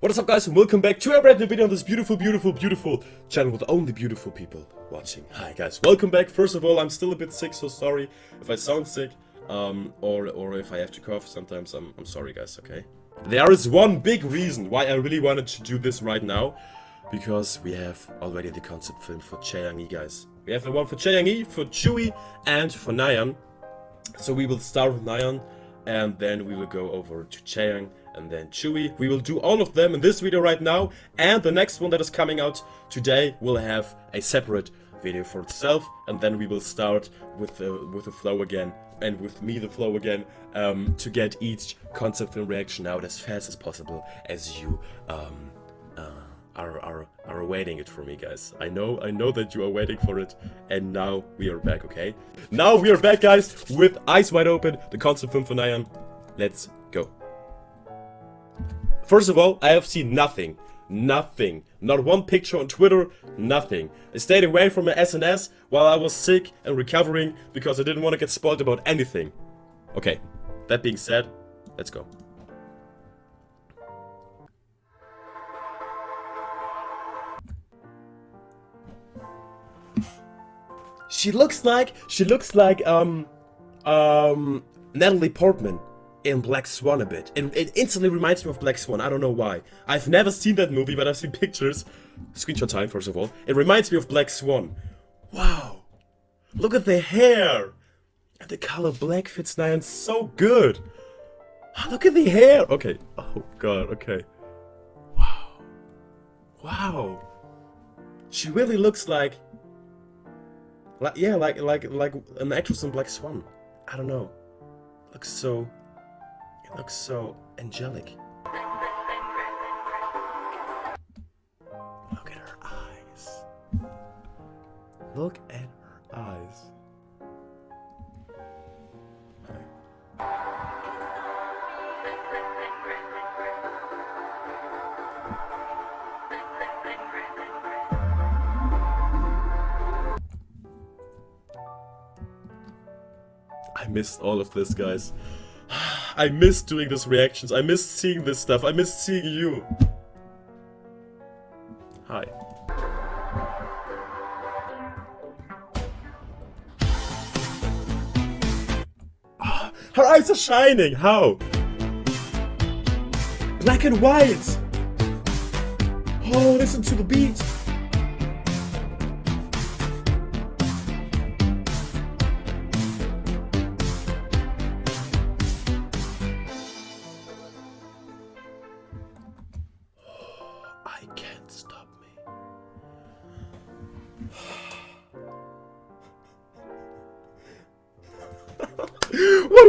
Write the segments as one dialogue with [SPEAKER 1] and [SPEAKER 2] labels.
[SPEAKER 1] What is up guys and welcome back to a brand new video on this beautiful, beautiful, beautiful channel with only beautiful people watching. Hi guys, welcome back. First of all, I'm still a bit sick, so sorry if I sound sick. Um, or, or if I have to cough sometimes, I'm, I'm sorry guys, okay? There is one big reason why I really wanted to do this right now. Because we have already the concept film for Chae guys. We have the one for Chae for Chewie, and for Nyan. So we will start with Nyan, and then we will go over to Chae and then Chewie. We will do all of them in this video right now, and the next one that is coming out today will have a separate video for itself, and then we will start with the, with the flow again, and with me the flow again, um, to get each concept film reaction out as fast as possible, as you um, uh, are, are, are waiting it for me, guys. I know, I know that you are waiting for it, and now we are back, okay? Now we are back, guys, with eyes wide open, the concept film for Nyan. Let's. First of all, I have seen nothing. Nothing. Not one picture on Twitter, nothing. I stayed away from my SNS while I was sick and recovering because I didn't want to get spoiled about anything. Okay, that being said, let's go. She looks like, she looks like, um, um, Natalie Portman in Black Swan a bit. It, it, instantly reminds me of Black Swan, I don't know why. I've never seen that movie, but I've seen pictures. Screenshot time, first of all. It reminds me of Black Swan. Wow. Look at the hair. And the color black fits Nyan so good. Oh, look at the hair. Okay. Oh, God, okay. Wow. Wow. She really looks like... like yeah, like, like, like an actress in Black Swan. I don't know. Looks so it looks so angelic. Look at her eyes. Look at her eyes. I missed all of this, guys. I miss doing these reactions. I miss seeing this stuff. I miss seeing you. Hi. Her eyes are shining. How? Black and white. Oh, listen to the beat.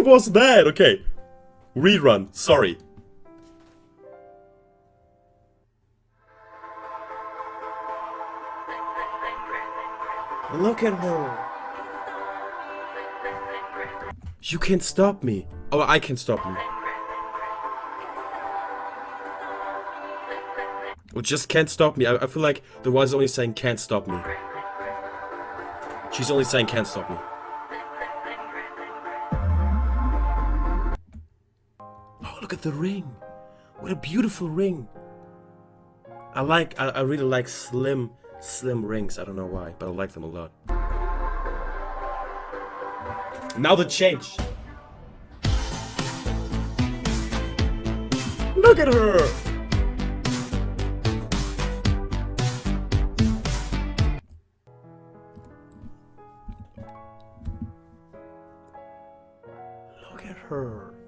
[SPEAKER 1] Was that? Okay. Rerun. Sorry. Look at her. You can't stop me. Oh, I can stop me. Well, just can't stop me. I, I feel like the is only saying can't stop me. She's only saying can't stop me. Look at the ring. What a beautiful ring. I like, I, I really like slim, slim rings. I don't know why, but I like them a lot. Now the change. Look at her! Look at her.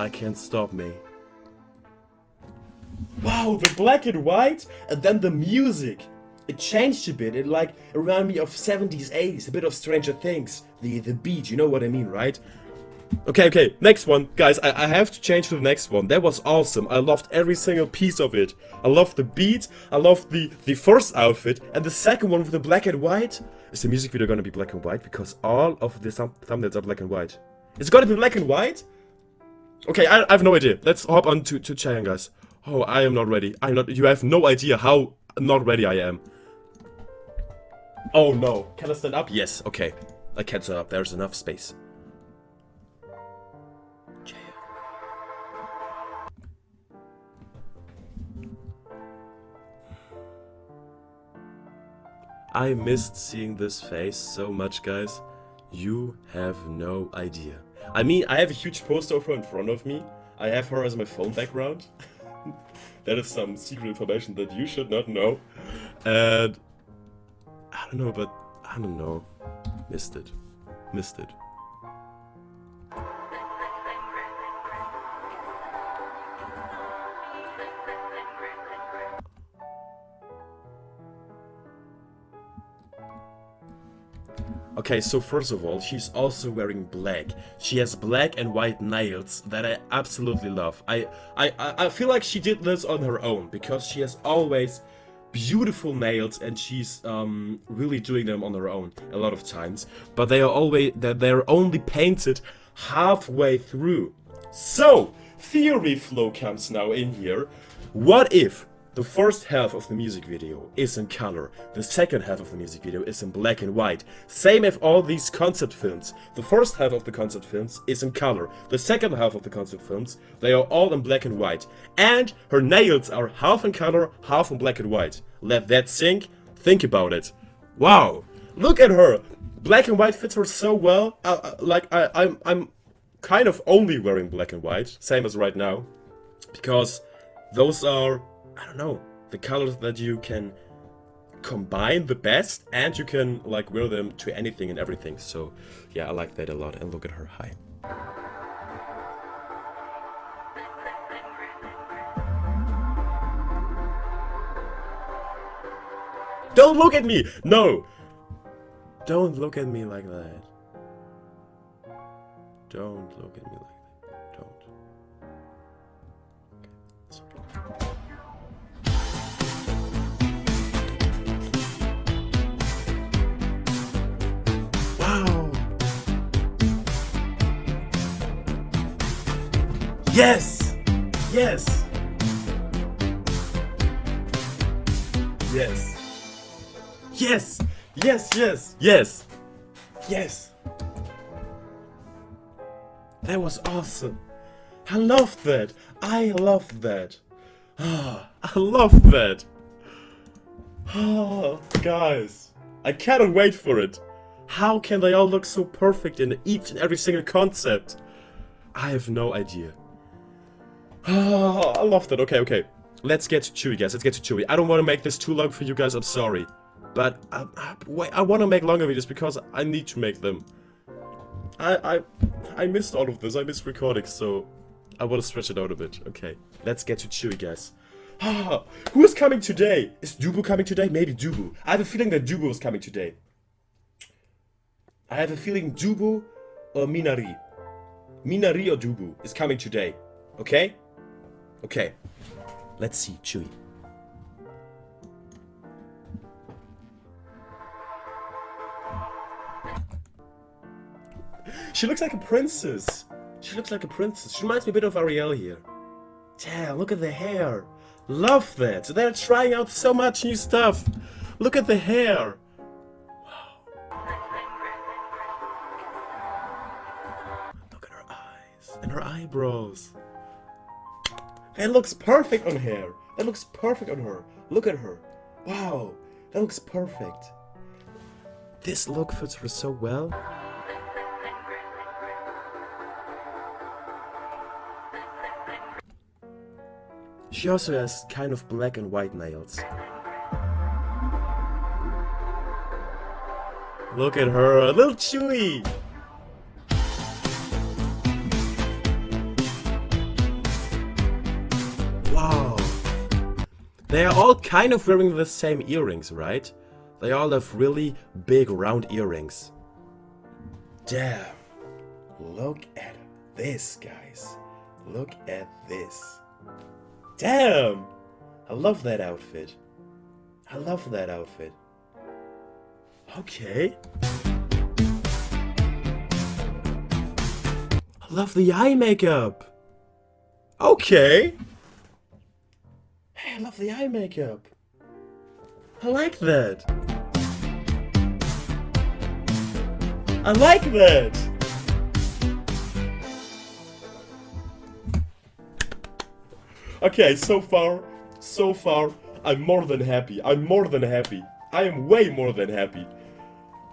[SPEAKER 1] I can't stop me. Wow, the black and white, and then the music. It changed a bit. It like reminded me of 70s, 80s, a bit of Stranger Things. The the beat, you know what I mean, right? Okay, okay, next one. Guys, I, I have to change to the next one. That was awesome. I loved every single piece of it. I loved the beat, I loved the, the first outfit, and the second one with the black and white. Is the music video gonna be black and white? Because all of the thumb thumbnails are black and white. It's gonna be black and white? Okay, I, I have no idea. Let's hop on to, to Chaeyoung, guys. Oh, I am not ready. I'm not- you have no idea how not ready I am. Oh no. Can I stand up? Yes, okay. I can stand up. There's enough space. I missed seeing this face so much, guys. You have no idea. I mean, I have a huge poster her in front of me. I have her as my phone background. that is some secret information that you should not know. And I don't know, but I don't know. Missed it. Missed it. Okay, so first of all, she's also wearing black. She has black and white nails that I absolutely love. I, I, I feel like she did this on her own because she has always beautiful nails and she's um, really doing them on her own a lot of times. But they are always that they're only painted halfway through. So theory flow comes now in here. What if the first half of the music video is in color, the second half of the music video is in black and white. Same as all these concept films. The first half of the concept films is in color, the second half of the concept films, they are all in black and white. And her nails are half in color, half in black and white. Let that sink, think about it. Wow, look at her! Black and white fits her so well, uh, uh, like I, I'm, I'm kind of only wearing black and white, same as right now. Because those are I don't know, the colors that you can combine the best and you can like wear them to anything and everything. So yeah, I like that a lot. And look at her. Hi. Don't look at me! No! Don't look at me like that. Don't look at me like that. Yes! Yes! Yes! Yes! Yes, yes, yes! Yes! That was awesome! I love that! I love that! Ah, I love that! Oh, guys, I cannot wait for it! How can they all look so perfect in each and every single concept? I have no idea. I love that. Okay, okay. Let's get to Chewy, guys. Let's get to Chewy. I don't want to make this too long for you guys. I'm sorry. But I, I, wait, I want to make longer videos because I need to make them. I, I, I missed all of this. I missed recording, so I want to stretch it out a bit. Okay, let's get to Chewy, guys. Who is coming today? Is Dubu coming today? Maybe Dubu. I have a feeling that Dubu is coming today. I have a feeling Dubu or Minari. Minari or Dubu is coming today. Okay? Okay, let's see, Chewy. She looks like a princess. She looks like a princess. She reminds me a bit of Ariel here. Damn, look at the hair. Love that. They're trying out so much new stuff. Look at the hair. Wow. Look at her eyes and her eyebrows. It looks perfect on her. That looks perfect on her. Look at her. Wow, that looks perfect. This look fits her so well. She also has kind of black and white nails. Look at her, a little chewy. They are all kind of wearing the same earrings, right? They all have really big round earrings. Damn. Look at this, guys. Look at this. Damn! I love that outfit. I love that outfit. Okay. I love the eye makeup. Okay. Hey, I love the eye makeup. I like that. I like that! Okay, so far, so far, I'm more than happy. I'm more than happy. I am way more than happy.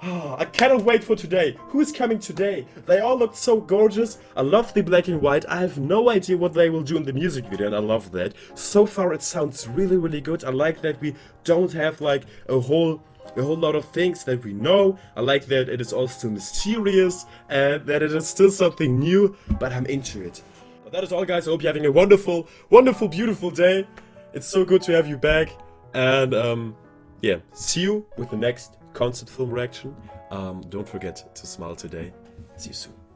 [SPEAKER 1] I cannot wait for today. Who is coming today? They all look so gorgeous. I love the black and white. I have no idea what they will do in the music video and I love that. So far it sounds really really good. I like that we don't have like a whole a whole lot of things that we know. I like that it is also mysterious and that it is still something new, but I'm into it. But that is all guys. I hope you're having a wonderful, wonderful, beautiful day. It's so good to have you back. And um, yeah, see you with the next concept film reaction. Um, don't forget to smile today. See you soon.